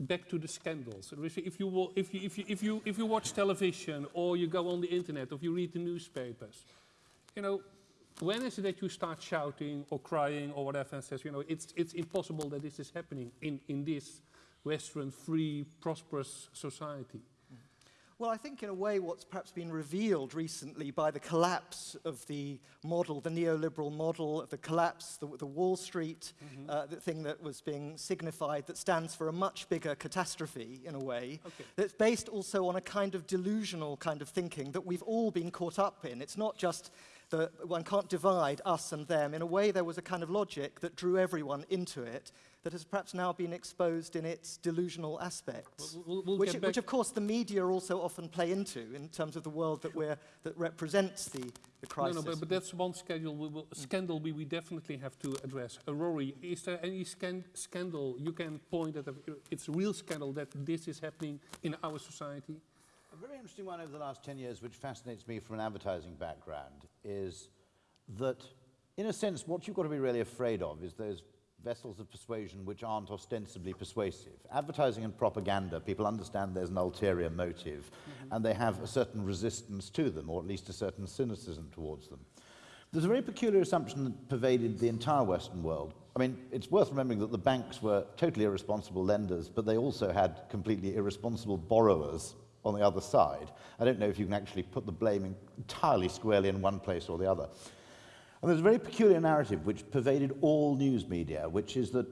back to the scandals. If you, if, you, if, you, if, you, if you watch television or you go on the internet or you read the newspapers, you know, when is it that you start shouting or crying or whatever and says, you know, it's, it's impossible that this is happening in, in this Western, free, prosperous society? Well, I think in a way what's perhaps been revealed recently by the collapse of the model, the neoliberal model, the collapse, the, the Wall Street, mm -hmm. uh, the thing that was being signified that stands for a much bigger catastrophe in a way, okay. that's based also on a kind of delusional kind of thinking that we've all been caught up in. It's not just that one can't divide us and them. In a way, there was a kind of logic that drew everyone into it that has perhaps now been exposed in its delusional aspects, we'll, we'll which, which, of course the media also often play into in terms of the world that, we're, that represents the, the crisis. No, no, but, but that's one schedule we will, scandal we, we definitely have to address. Uh, Rory, is there any scan scandal you can point at, a, it's a real scandal that this is happening in our society? A very interesting one over the last 10 years, which fascinates me from an advertising background, is that, in a sense, what you've got to be really afraid of is those vessels of persuasion which aren't ostensibly persuasive. Advertising and propaganda, people understand there's an ulterior motive, mm -hmm. and they have a certain resistance to them, or at least a certain cynicism towards them. There's a very peculiar assumption that pervaded the entire Western world. I mean, it's worth remembering that the banks were totally irresponsible lenders, but they also had completely irresponsible borrowers on the other side. I don't know if you can actually put the blame entirely squarely in one place or the other. And there's a very peculiar narrative which pervaded all news media, which is that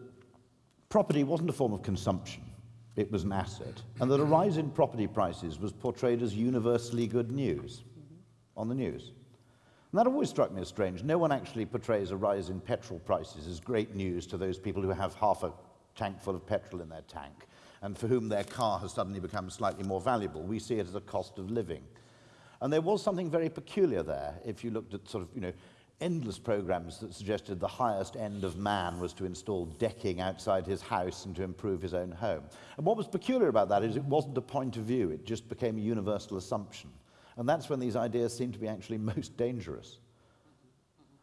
property wasn't a form of consumption, it was an asset. And that a rise in property prices was portrayed as universally good news on the news. And that always struck me as strange. No one actually portrays a rise in petrol prices as great news to those people who have half a tank full of petrol in their tank and for whom their car has suddenly become slightly more valuable. We see it as a cost of living. And there was something very peculiar there if you looked at sort of, you know, endless programs that suggested the highest end of man was to install decking outside his house and to improve his own home. And what was peculiar about that is it wasn't a point of view, it just became a universal assumption. And that's when these ideas seem to be actually most dangerous.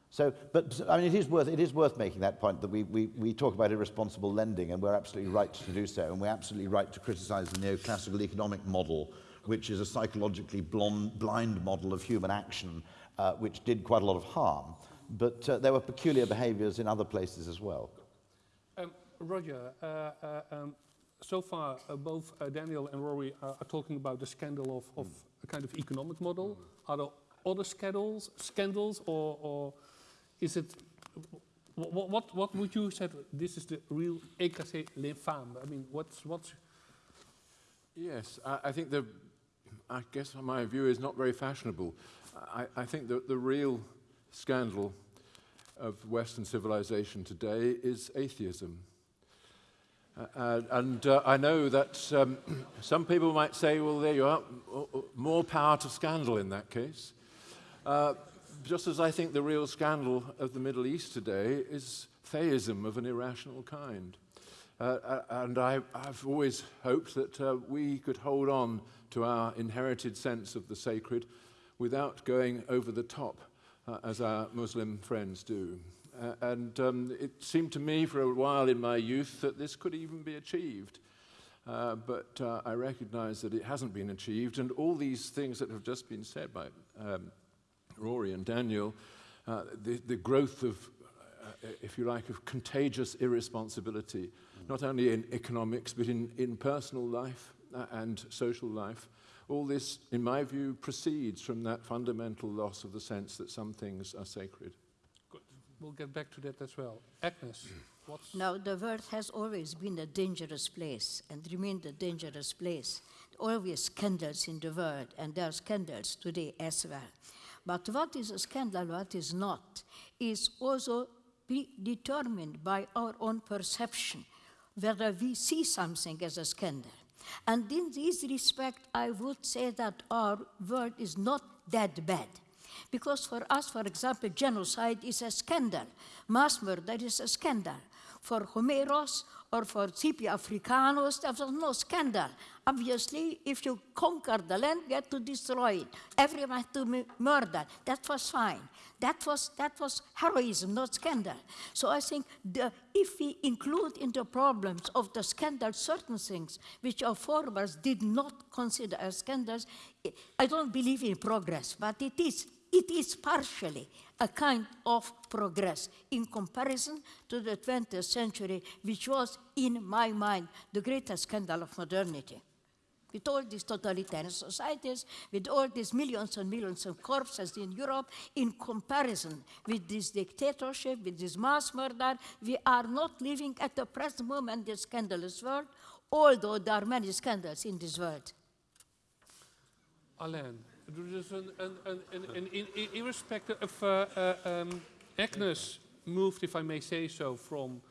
So, but I mean, it is worth, it is worth making that point that we, we, we talk about irresponsible lending and we're absolutely right to do so and we're absolutely right to criticize the neoclassical economic model which is a psychologically blonde, blind model of human action uh, which did quite a lot of harm. But uh, there were peculiar behaviors in other places as well. Um, Roger, uh, uh um, so far uh, both uh, Daniel and Rory are, are, talking about the scandal of, of mm. a kind of economic model. Mm. Are there other scandals, scandals or, or is it, what, what, what would you say, this is the real écrasez l'infâme? I mean, what's, what's... Yes, I, I think the, I guess my view is not very fashionable. I, I think that the real scandal of Western civilization today is atheism. Uh, and uh, I know that um, some people might say, well, there you are, more power to scandal in that case. Uh, just as I think the real scandal of the Middle East today is theism of an irrational kind. Uh, uh and I, have always hoped that uh, we could hold on to our inherited sense of the sacred without going over the top, uh, as our Muslim friends do. Uh, and um, it seemed to me for a while in my youth that this could even be achieved. Uh, but uh, I recognize that it hasn't been achieved, and all these things that have just been said by um, Rory and Daniel, uh, the, the growth of, uh, if you like, of contagious irresponsibility, mm. not only in economics, but in, in personal life and social life, all this, in my view, proceeds from that fundamental loss of the sense that some things are sacred. Good. We'll get back to that as well. Agnes, what's... Now, the world has always been a dangerous place and remained a dangerous place. Always scandals in the world, and there are scandals today as well. But what is a scandal, what is not, is also determined by our own perception, whether we see something as a scandal. And in this respect, I would say that our world is not that bad. Because for us, for example, genocide is a scandal. Mass murder is a scandal. For Homeros or for Scipio Africanus, there was no scandal. Obviously, if you conquer the land, you had to destroy it. Everyone had to be murdered. That was fine. That was, that was heroism, not scandal. So I think the, if we include in the problems of the scandal certain things which our forebears did not consider as scandals, I don't believe in progress, but it is it is partially a kind of progress in comparison to the 20th century, which was, in my mind, the greatest scandal of modernity. With all these totalitarian societies, with all these millions and millions of corpses in Europe, in comparison with this dictatorship, with this mass murder, we are not living at the present moment a scandalous world, although there are many scandals in this world. Alain, een, een, een, in, in, irrespective of uh, uh, um, Agnes moved, if I may say so, from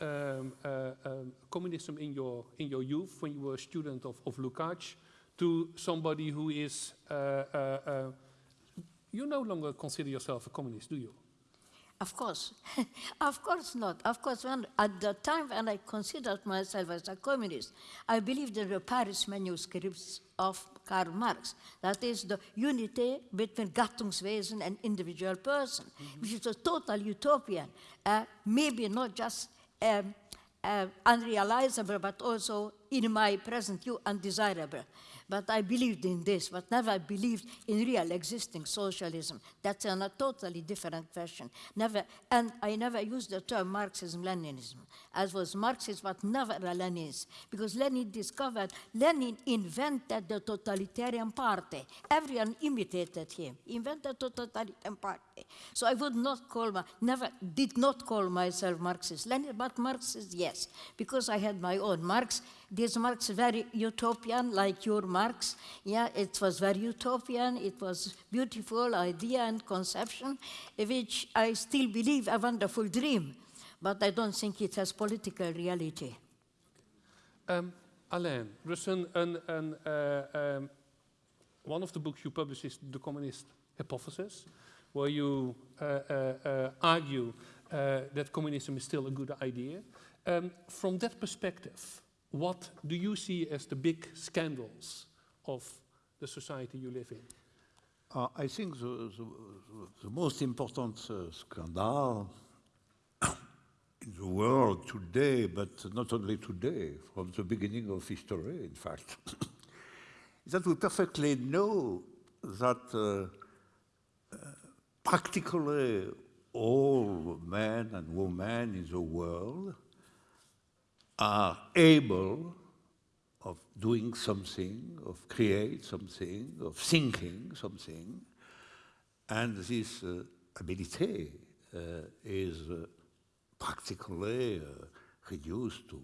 um, uh, um, communism in your in your youth when you were a student of, of Lukács to somebody who is uh, you no longer consider yourself a communist, do you? Of course. of course not. Of course, when, at the time when I considered myself as a communist, I believed in the Paris manuscripts of Karl Marx. That is the unity between Gattungswesen and individual person, mm -hmm. which is a total utopian, uh, maybe not just um, uh, unrealizable, but also in my present view undesirable. But I believed in this, but never believed in real existing socialism. That's in a totally different question. Never, and I never used the term Marxism-Leninism, as was Marxism, but never a Leninist, because Lenin discovered, Lenin invented the totalitarian party. Everyone imitated him, invented the totalitarian party. So I would not call, my, never, did not call myself Marxist-Lenin, but Marxist, yes, because I had my own Marx this Marx very utopian, like your Marx. Yeah, it was very utopian. It was beautiful idea and conception, which I still believe a wonderful dream, but I don't think it has political reality. Um, Alain, there's uh, um, one of the books you published is The Communist Hypothesis, where you uh, uh, uh argue uh, that communism is still a good idea. Um, from that perspective, what do you see as the big scandals of the society you live in? Uh, I think the, the, the most important uh, scandal in the world today, but not only today, from the beginning of history, in fact, is that we perfectly know that uh, uh practically all men and women in the world are able of doing something, of create something, of thinking something, and this uh, ability uh, is uh, practically uh, reduced to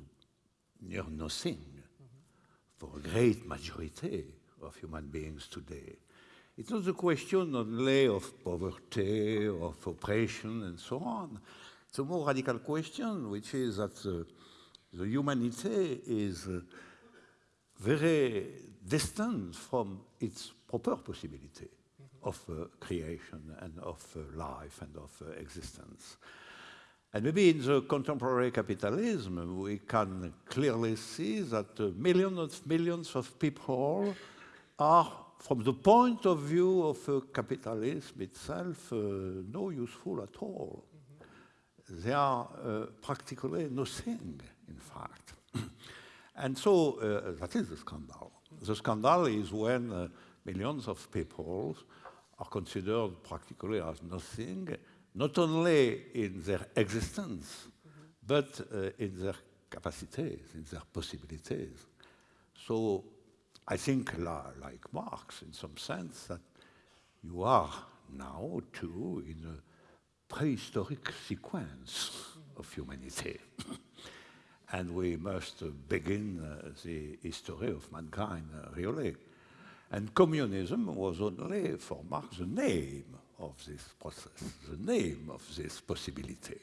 near nothing mm -hmm. for a great majority of human beings today. It's not a question only of poverty, of oppression, and so on. It's a more radical question, which is that uh, the humanity is uh, very distant from its proper possibility of uh, creation and of uh, life and of uh, existence. And maybe in the contemporary capitalism, we can clearly see that uh, millions of millions of people are, from the point of view of uh, capitalism itself, no useful at all. Mm -hmm. They are practically nothing in fact. and so uh, that is the scandal. The scandal is when uh, millions of people are considered practically as nothing, not only in their existence, mm -hmm. but uh, in their capacities, in their possibilities. So I think, like Marx, in some sense, that you are now too in a prehistoric sequence of humanity. and we must begin uh, the history of mankind, uh, really. And communism was only, for Marx, the name of this process, the name of this possibility,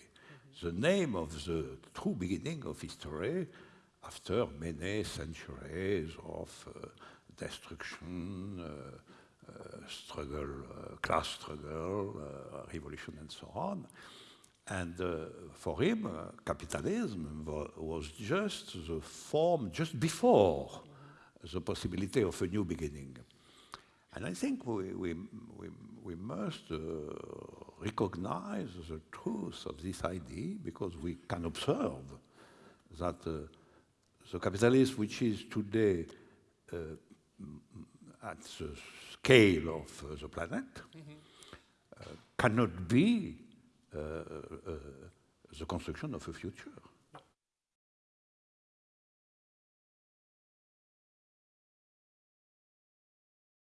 the name of the true beginning of history after many centuries of uh, destruction, uh, uh, struggle, uh, class struggle, revolution, and so on. And uh, for him, uh, capitalism was just the form just before the possibility of a new beginning. And I think we, we, we, we must uh, recognize the truth of this idea because we can observe that uh, the capitalism which is today uh, at the scale of uh, the planet uh, cannot be Uh, uh, uh, the construction of a future.